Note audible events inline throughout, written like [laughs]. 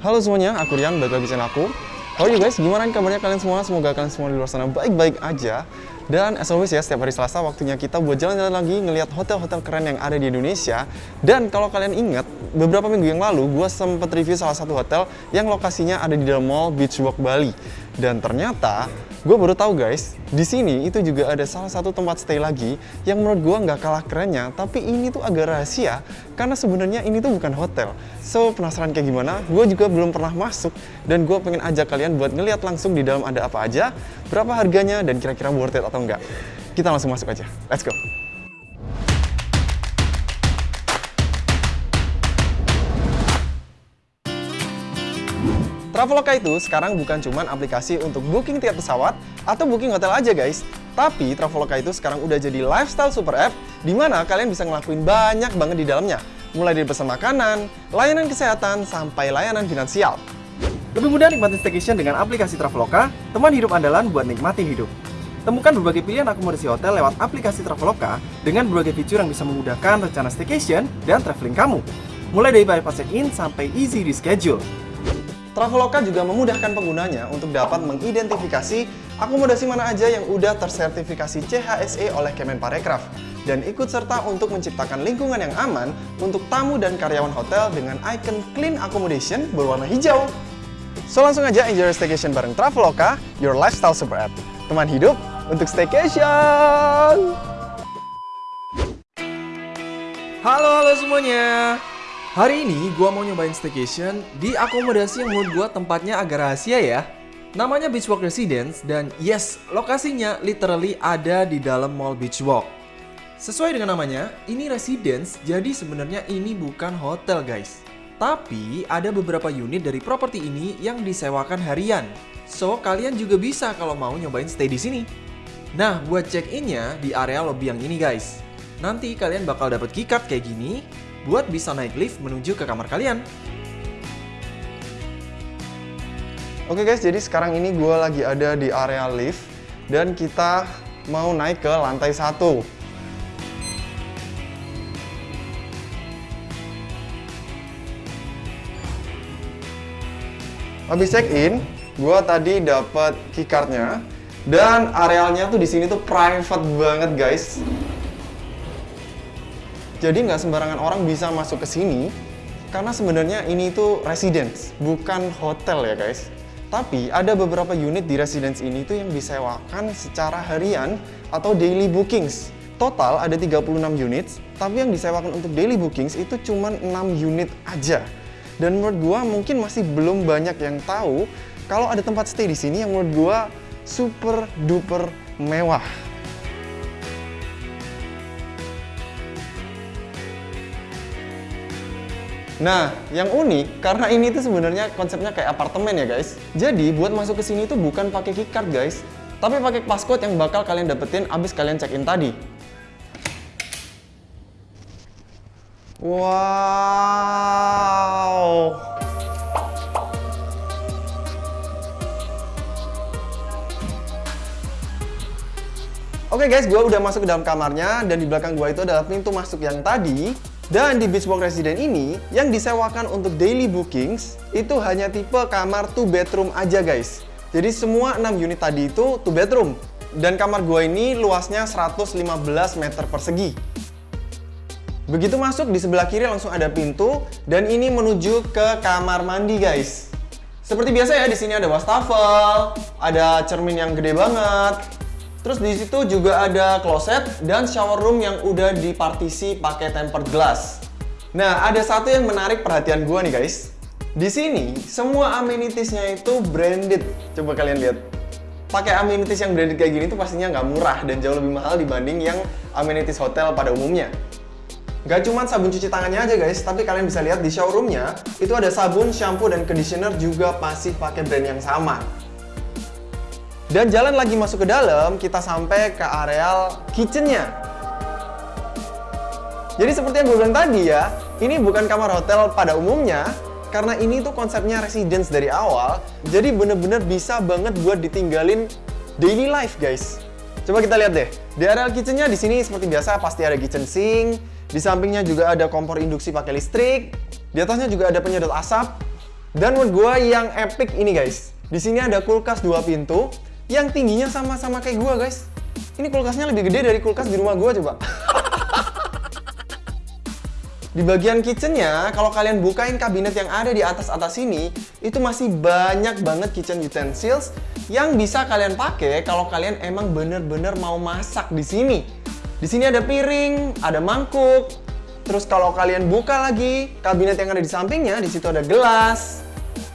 Halo semuanya, aku Rian, balik lagi channel aku How are you guys? Gimana kabarnya kalian semua? Semoga kalian semua di luar sana baik-baik aja dan as always ya, setiap hari Selasa waktunya kita buat jalan-jalan lagi ngelihat hotel-hotel keren yang ada di Indonesia. Dan kalau kalian ingat, beberapa minggu yang lalu gue sempat review salah satu hotel yang lokasinya ada di dalam mall Beach Walk Bali. Dan ternyata gue baru tahu guys, di sini itu juga ada salah satu tempat stay lagi yang menurut gue nggak kalah kerennya, tapi ini tuh agak rahasia karena sebenarnya ini tuh bukan hotel. So penasaran kayak gimana? Gue juga belum pernah masuk dan gue pengen ajak kalian buat ngeliat langsung di dalam ada apa aja, berapa harganya dan kira-kira worth it atau enggak. Kita langsung masuk aja. Let's go. Traveloka itu sekarang bukan cuma aplikasi untuk booking tiket pesawat atau booking hotel aja guys. Tapi Traveloka itu sekarang udah jadi lifestyle super app di mana kalian bisa ngelakuin banyak banget di dalamnya. Mulai dari pesan makanan, layanan kesehatan, sampai layanan finansial. Lebih mudah nikmatin staycation dengan aplikasi Traveloka, teman hidup andalan buat nikmatin hidup. Temukan berbagai pilihan akomodasi hotel lewat aplikasi Traveloka dengan berbagai fitur yang bisa memudahkan rencana staycation dan traveling kamu. Mulai dari bypass check-in sampai easy reschedule. Traveloka juga memudahkan penggunanya untuk dapat mengidentifikasi akomodasi mana aja yang udah tersertifikasi CHSE oleh Kemenparekraf dan ikut serta untuk menciptakan lingkungan yang aman untuk tamu dan karyawan hotel dengan icon Clean Accommodation berwarna hijau. So langsung aja enjoy staycation bareng Traveloka, your lifestyle super app. Teman hidup untuk staycation! Halo halo semuanya. Hari ini gua mau nyobain staycation di akomodasi yang menurut gua tempatnya agak rahasia ya. Namanya Beachwalk Residence dan yes, lokasinya literally ada di dalam Mall Beachwalk. Sesuai dengan namanya, ini residence, jadi sebenarnya ini bukan hotel guys. Tapi ada beberapa unit dari properti ini yang disewakan harian. So, kalian juga bisa kalau mau nyobain stay di sini. Nah, buat check-innya di area lobby yang ini guys. Nanti kalian bakal dapat keycard kayak gini buat bisa naik lift menuju ke kamar kalian. Oke guys, jadi sekarang ini gue lagi ada di area lift dan kita mau naik ke lantai satu. Habis check in, gue tadi dapat keycardnya dan arealnya tuh di sini tuh private banget guys. Jadi nggak sembarangan orang bisa masuk ke sini karena sebenarnya ini itu residence, bukan hotel ya guys. Tapi ada beberapa unit di residence ini tuh yang disewakan secara harian atau daily bookings. Total ada 36 unit, tapi yang disewakan untuk daily bookings itu cuma 6 unit aja. Dan menurut gua mungkin masih belum banyak yang tahu kalau ada tempat stay di sini yang menurut gua super duper mewah. Nah, yang unik karena ini tuh sebenarnya konsepnya kayak apartemen ya guys. Jadi buat masuk ke sini tuh bukan pakai keycard guys, tapi pakai passcode yang bakal kalian dapetin abis kalian check in tadi. Wow. Oke guys, gue udah masuk ke dalam kamarnya dan di belakang gue itu adalah pintu masuk yang tadi dan di Beachwalk Resident ini, yang disewakan untuk daily bookings, itu hanya tipe kamar 2 bedroom aja guys. Jadi semua 6 unit tadi itu 2 bedroom. Dan kamar gua ini luasnya 115 meter persegi. Begitu masuk, di sebelah kiri langsung ada pintu, dan ini menuju ke kamar mandi guys. Seperti biasa ya, di sini ada wastafel, ada cermin yang gede banget, Terus di situ juga ada closet dan shower room yang udah dipartisi pakai tempered glass. Nah, ada satu yang menarik perhatian gua nih guys. Di sini semua amenitiesnya itu branded. Coba kalian lihat. Pakai amenities yang branded kayak gini tuh pastinya nggak murah dan jauh lebih mahal dibanding yang amenities hotel pada umumnya. Gak cuma sabun cuci tangannya aja guys, tapi kalian bisa lihat di showroomnya itu ada sabun, shampoo, dan conditioner juga pasti pakai brand yang sama. Dan jalan lagi masuk ke dalam, kita sampai ke areal kitchennya. Jadi seperti yang gue bilang tadi ya, ini bukan kamar hotel pada umumnya, karena ini tuh konsepnya residence dari awal, jadi bener-bener bisa banget buat ditinggalin daily life guys. Coba kita lihat deh, di areal kitchennya di sini seperti biasa pasti ada kitchen sink, di sampingnya juga ada kompor induksi pakai listrik, di atasnya juga ada penyedot asap, Dan menurut gua yang epic ini guys. Di sini ada kulkas dua pintu yang tingginya sama-sama kayak gua guys. Ini kulkasnya lebih gede dari kulkas di rumah gua coba. [laughs] Di bagian kitchennya, kalau kalian bukain kabinet yang ada di atas-atas ini, itu masih banyak banget kitchen utensils yang bisa kalian pakai kalau kalian emang bener-bener mau masak di sini. Di sini ada piring, ada mangkuk, terus kalau kalian buka lagi kabinet yang ada di sampingnya, di situ ada gelas.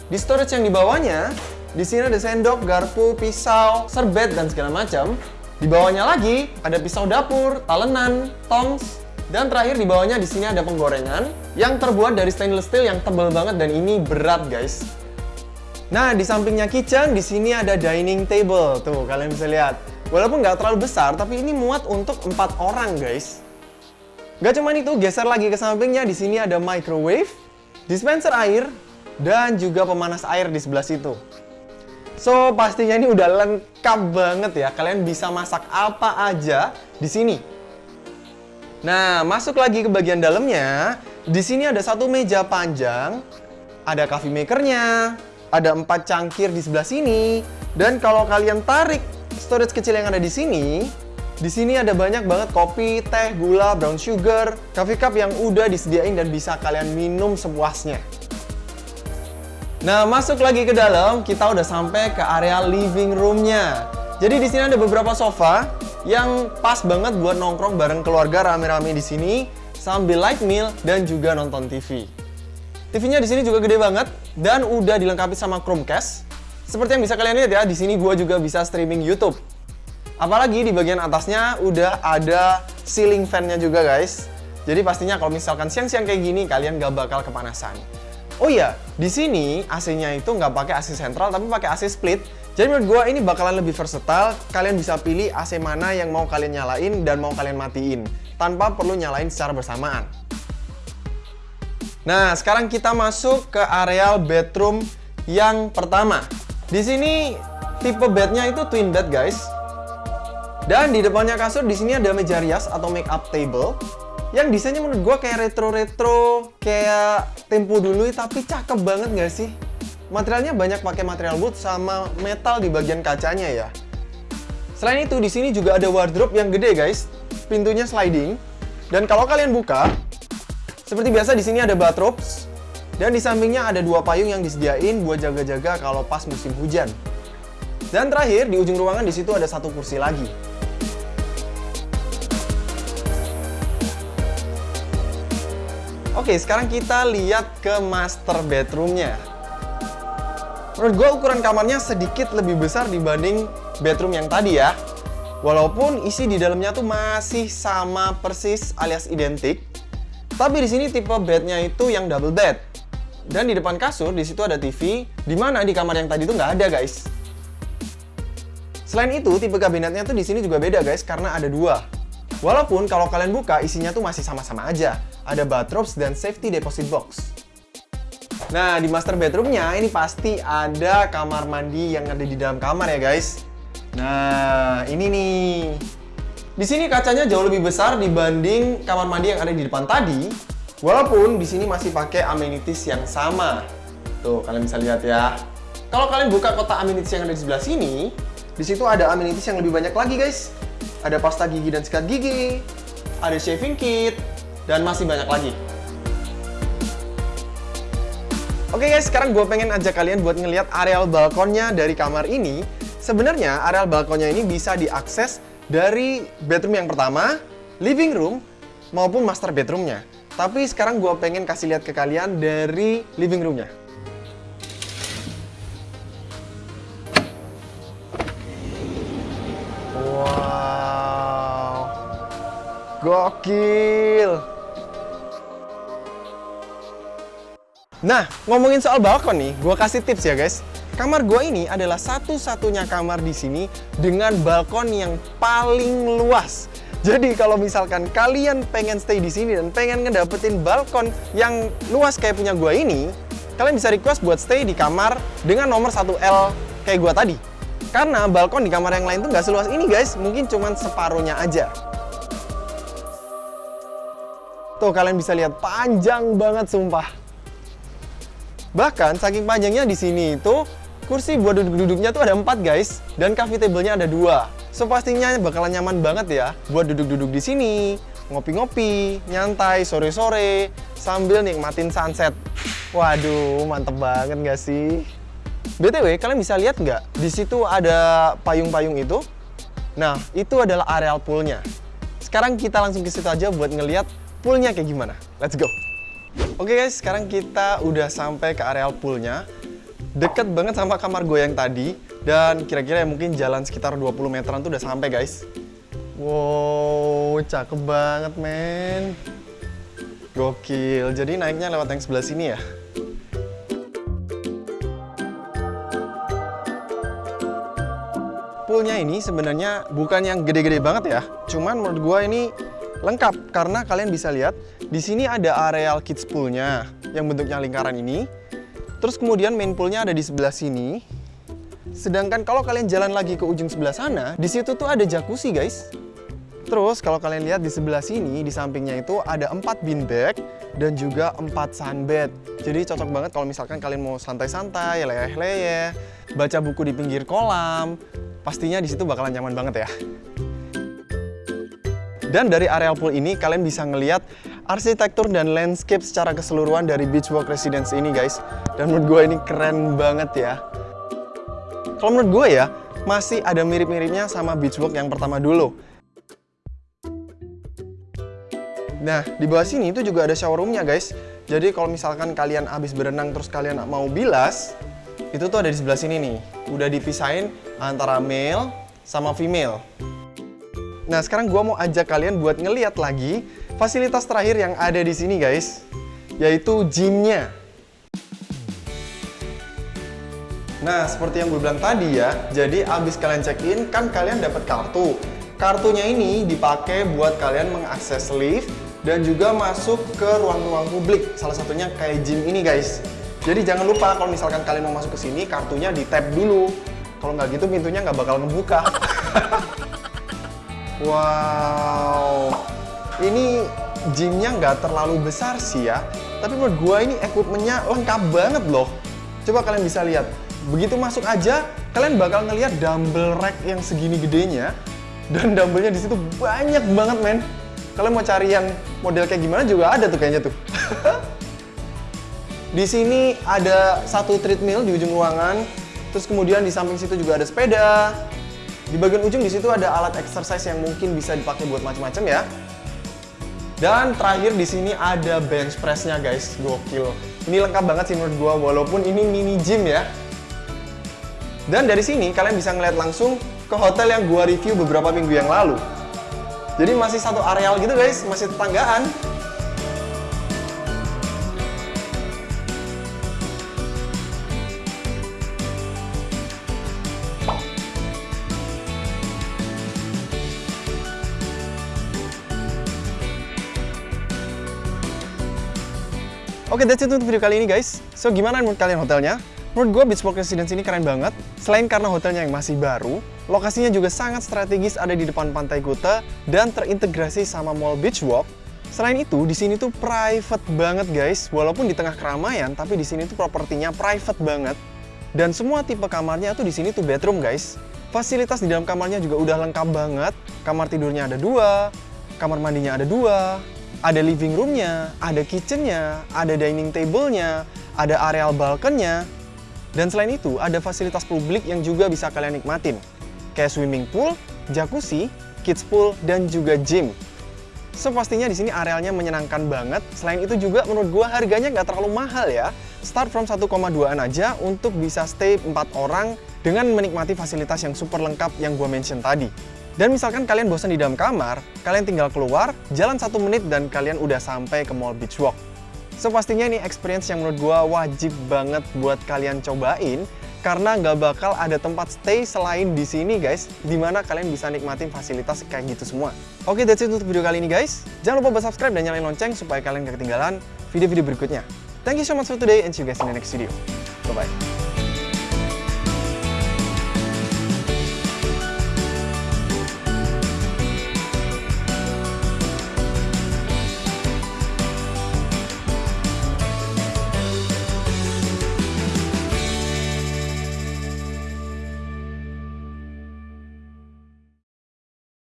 Di storage yang di bawahnya, di sini ada sendok, garpu, pisau, serbet dan segala macam. Di bawahnya lagi ada pisau dapur, talenan, tongs, dan terakhir di bawahnya di sini ada penggorengan yang terbuat dari stainless steel yang tebal banget dan ini berat guys. Nah di sampingnya kitchen di sini ada dining table tuh kalian bisa lihat. Walaupun nggak terlalu besar tapi ini muat untuk empat orang guys. Gak cuma itu geser lagi ke sampingnya di sini ada microwave, dispenser air dan juga pemanas air di sebelah situ. So pastinya ini udah lengkap banget ya. Kalian bisa masak apa aja di sini. Nah, masuk lagi ke bagian dalamnya. Di sini ada satu meja panjang, ada coffee makernya, ada empat cangkir di sebelah sini, dan kalau kalian tarik storage kecil yang ada di sini, di sini ada banyak banget kopi, teh, gula, brown sugar, coffee cup yang udah disediain dan bisa kalian minum sepuasnya. Nah, masuk lagi ke dalam, kita udah sampai ke area living roomnya. Jadi di sini ada beberapa sofa yang pas banget buat nongkrong bareng keluarga rame-rame di sini sambil light meal dan juga nonton TV. TV-nya di sini juga gede banget dan udah dilengkapi sama Chromecast. Seperti yang bisa kalian lihat ya, di sini gua juga bisa streaming YouTube. Apalagi di bagian atasnya udah ada ceiling fan-nya juga guys. Jadi pastinya kalau misalkan siang-siang kayak gini kalian gak bakal kepanasan. Oh iya, di sini AC-nya itu nggak pakai AC sentral tapi pakai AC split. Jadi menurut gue ini bakalan lebih versatile. Kalian bisa pilih AC mana yang mau kalian nyalain dan mau kalian matiin tanpa perlu nyalain secara bersamaan. Nah, sekarang kita masuk ke areal bedroom yang pertama. Di sini tipe bednya itu twin bed, guys. Dan di depannya kasur di sini ada meja rias atau make up table yang desainnya menurut gue kayak retro-retro, kayak tempo dulu tapi cakep banget gak sih? Materialnya banyak pakai material wood sama metal di bagian kacanya ya. Selain itu, di sini juga ada wardrobe yang gede guys. Pintunya sliding. Dan kalau kalian buka, seperti biasa di sini ada bathrobes. Dan di sampingnya ada dua payung yang disediain buat jaga-jaga kalau pas musim hujan. Dan terakhir, di ujung ruangan di situ ada satu kursi lagi. Oke, sekarang kita lihat ke master bedroomnya. Menurut gue ukuran kamarnya sedikit lebih besar dibanding bedroom yang tadi ya. Walaupun isi di dalamnya tuh masih sama persis alias identik. Tapi di sini tipe bednya itu yang double bed. Dan di depan kasur di situ ada TV, di mana di kamar yang tadi tuh nggak ada guys. Selain itu, tipe kabinetnya tuh di sini juga beda guys, karena ada dua. Walaupun kalau kalian buka isinya tuh masih sama-sama aja. Ada bathrobes dan safety deposit box. Nah, di master bedroomnya ini pasti ada kamar mandi yang ada di dalam kamar ya guys. Nah, ini nih. Di sini kacanya jauh lebih besar dibanding kamar mandi yang ada di depan tadi. Walaupun di sini masih pakai amenities yang sama. Tuh, kalian bisa lihat ya. Kalau kalian buka kotak amenities yang ada di sebelah sini, di situ ada amenities yang lebih banyak lagi guys. Ada pasta gigi dan sikat gigi, ada shaving kit, dan masih banyak lagi. Oke guys, sekarang gue pengen ajak kalian buat ngeliat areal balkonnya dari kamar ini. Sebenarnya areal balkonnya ini bisa diakses dari bedroom yang pertama, living room, maupun master bedroomnya. Tapi sekarang gue pengen kasih lihat ke kalian dari living roomnya. Wow, gokil! Nah, ngomongin soal balkon nih, gue kasih tips ya guys. Kamar gue ini adalah satu-satunya kamar di sini dengan balkon yang paling luas. Jadi kalau misalkan kalian pengen stay di sini dan pengen ngedapetin balkon yang luas kayak punya gue ini, kalian bisa request buat stay di kamar dengan nomor 1L kayak gue tadi. Karena balkon di kamar yang lain tuh nggak seluas ini guys, mungkin cuman separuhnya aja. Tuh kalian bisa lihat panjang banget sumpah. Bahkan saking panjangnya di sini itu kursi buat duduk-duduknya tuh ada empat guys dan coffee table-nya ada dua. So pastinya bakalan nyaman banget ya buat duduk-duduk di sini, ngopi-ngopi, nyantai sore-sore sambil nikmatin sunset. Waduh, mantep banget gak sih? BTW, kalian bisa lihat nggak? Di situ ada payung-payung itu. Nah, itu adalah areal poolnya. Sekarang kita langsung ke situ aja buat ngeliat poolnya kayak gimana. Let's go! Oke guys, sekarang kita udah sampai ke areal poolnya. Deket banget sama kamar gue yang tadi. Dan kira-kira ya mungkin jalan sekitar 20 meteran tuh udah sampai guys. Wow, cakep banget men. Gokil, jadi naiknya lewat yang sebelah sini ya. Poolnya ini sebenarnya bukan yang gede-gede banget ya. Cuman menurut gue ini lengkap karena kalian bisa lihat di sini ada areal kids poolnya yang bentuknya lingkaran ini. Terus kemudian main poolnya ada di sebelah sini. Sedangkan kalau kalian jalan lagi ke ujung sebelah sana, di situ tuh ada jacuzzi guys. Terus kalau kalian lihat di sebelah sini, di sampingnya itu ada 4 beanbag dan juga 4 sunbed. Jadi cocok banget kalau misalkan kalian mau santai-santai, leyeh-leyeh, baca buku di pinggir kolam. Pastinya di situ bakalan nyaman banget ya. Dan dari areal pool ini kalian bisa ngeliat arsitektur dan landscape secara keseluruhan dari Beachwalk Residence ini guys. Dan menurut gue ini keren banget ya. Kalau menurut gue ya, masih ada mirip-miripnya sama Beachwalk yang pertama dulu. Nah, di bawah sini itu juga ada shower roomnya guys. Jadi kalau misalkan kalian habis berenang terus kalian mau bilas, itu tuh ada di sebelah sini nih. Udah dipisahin antara male sama female. Nah, sekarang gua mau ajak kalian buat ngeliat lagi fasilitas terakhir yang ada di sini guys, yaitu gymnya. Nah, seperti yang gue bilang tadi ya, jadi abis kalian check-in, kan kalian dapat kartu. Kartunya ini dipakai buat kalian mengakses lift dan juga masuk ke ruang-ruang publik. Salah satunya kayak gym ini guys. Jadi jangan lupa kalau misalkan kalian mau masuk ke sini, kartunya di tap dulu. Kalau nggak gitu pintunya nggak bakal ngebuka. [laughs] wow, ini gymnya nggak terlalu besar sih ya. Tapi menurut gua ini equipmentnya lengkap banget loh. Coba kalian bisa lihat. Begitu masuk aja, kalian bakal ngelihat dumbbell rack yang segini gedenya. Dan dumbbellnya di situ banyak banget men. Kalian mau cari yang model kayak gimana juga ada tuh kayaknya tuh. [laughs] di sini ada satu treadmill di ujung ruangan. Terus kemudian di samping situ juga ada sepeda. Di bagian ujung di situ ada alat exercise yang mungkin bisa dipakai buat macam-macam ya. Dan terakhir di sini ada bench pressnya guys, gokil. Ini lengkap banget sih menurut gua walaupun ini mini gym ya. Dan dari sini kalian bisa ngeliat langsung ke hotel yang gua review beberapa minggu yang lalu. Jadi masih satu areal gitu guys, masih tetanggaan. Oke, that's it untuk video kali ini guys. So, gimana menurut kalian hotelnya? Menurut gue Beachwalk Residence ini keren banget. Selain karena hotelnya yang masih baru, lokasinya juga sangat strategis ada di depan pantai Kuta dan terintegrasi sama Mall Beachwalk. Selain itu, di sini tuh private banget guys. Walaupun di tengah keramaian, tapi di sini tuh propertinya private banget. Dan semua tipe kamarnya tuh di sini tuh bedroom guys. Fasilitas di dalam kamarnya juga udah lengkap banget. Kamar tidurnya ada dua, kamar mandinya ada dua, ada living roomnya, ada kitchennya, ada dining table-nya, ada areal balkonnya, dan selain itu, ada fasilitas publik yang juga bisa kalian nikmatin. Kayak swimming pool, jacuzzi, kids pool, dan juga gym. So, pastinya di sini arealnya menyenangkan banget. Selain itu juga menurut gua harganya nggak terlalu mahal ya. Start from 1,2an aja untuk bisa stay 4 orang dengan menikmati fasilitas yang super lengkap yang gua mention tadi. Dan misalkan kalian bosan di dalam kamar, kalian tinggal keluar, jalan satu menit dan kalian udah sampai ke Mall Beach Walk. So pastinya ini experience yang menurut gue wajib banget buat kalian cobain karena nggak bakal ada tempat stay selain di sini guys, di mana kalian bisa nikmatin fasilitas kayak gitu semua. Oke, that's it untuk video kali ini guys. Jangan lupa buat subscribe dan nyalain lonceng supaya kalian gak ketinggalan video-video berikutnya. Thank you so much for today and see you guys in the next video. Bye-bye.